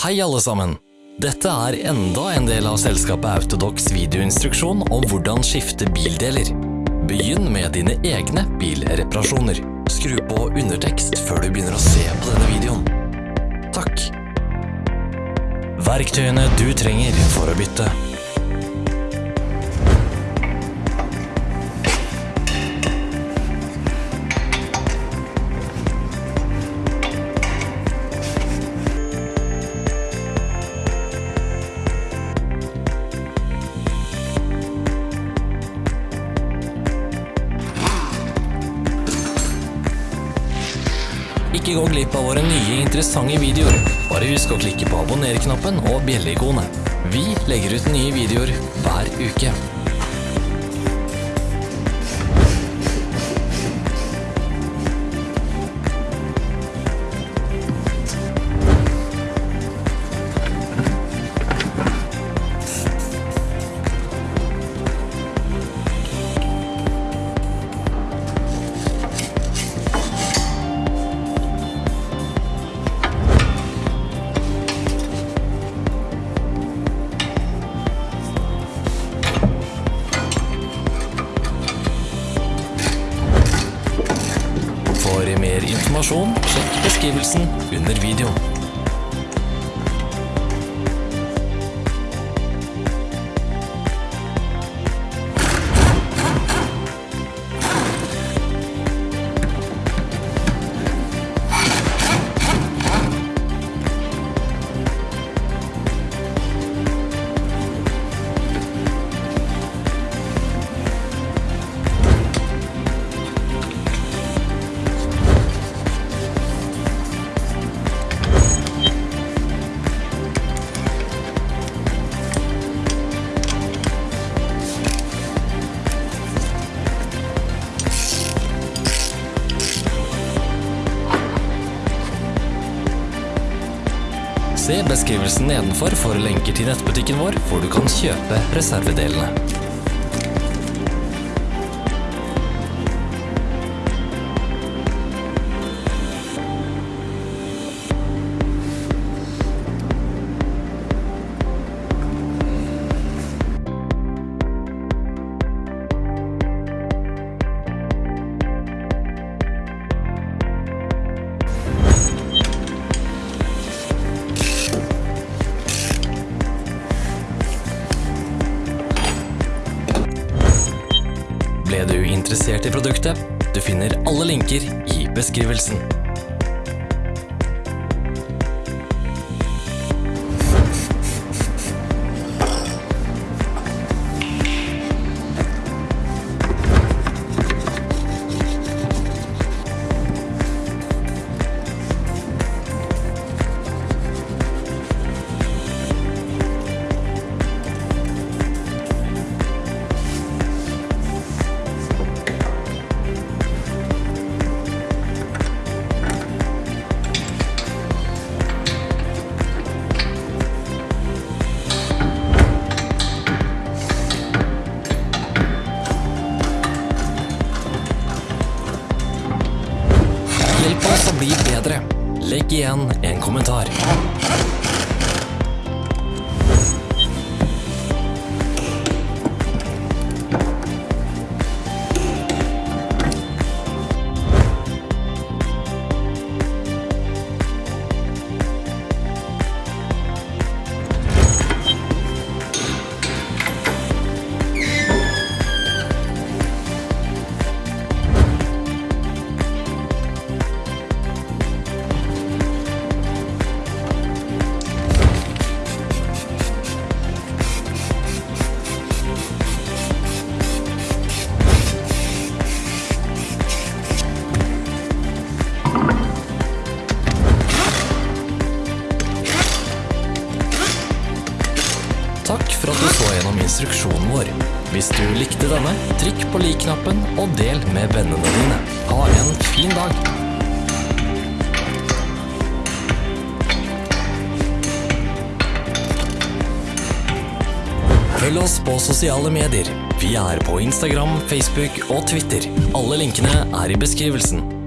Hei alle sammen! Dette er enda en del av selskapet Autodox videoinstruksjon om hvordan skifte bildeler. Begynn med dine egne bilreparasjoner. Skru på undertekst før du begynner å se på denne videoen. Takk! Verktøyene du trenger for å bytte. Ikke gå glipp av våre nye interessante videoer. Bare husk å klikke på abonner-knappen og bjelleikonet. Vi legger ut nye videoer hver uke. For mer informasjon, sjekk beskrivelsen under videoen. Se beskrivelsen nedenfor for lenker til nettbutikken vår, hvor du kan kjøpe reservedelene. Interessert i produktet? Du finner alle linker i beskrivelsen. Legg igjen en kommentar. Takk for at du så gjennom instruksjonen vår. Hvis du likte denne, trykk på lik-knappen og del med vennene dine. Ha en fin dag! Følg oss på sosiale medier. Vi er på Instagram, Facebook og Twitter. Alle linkene er i beskrivelsen.